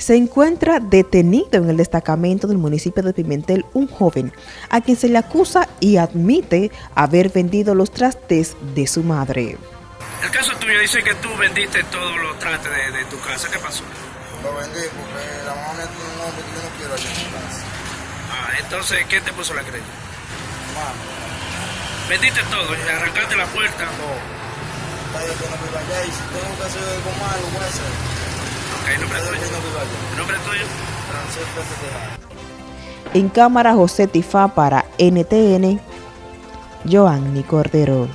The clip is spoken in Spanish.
Se encuentra detenido en el destacamento del municipio de Pimentel un joven a quien se le acusa y admite haber vendido los trastes de su madre. El caso tuyo dice que tú vendiste todos los trastes de, tu casa. ¿Qué pasó? Lo vendí porque la mamá me tiene un hombre que yo no quiero allá en su casa. Ah, entonces, ¿qué te puso la creencia? Mano, Vendiste todo, y arrancaste la puerta. yo que no viva allá y si tengo que hacer algo malo, voy a hacer. Nombre tuyo. ¿El nombre tuyo? En cámara José Tifá para NTN, Joanny Cordero.